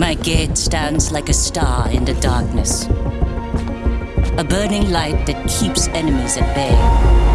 my gate stands like a star in the darkness. A burning light that keeps enemies at bay.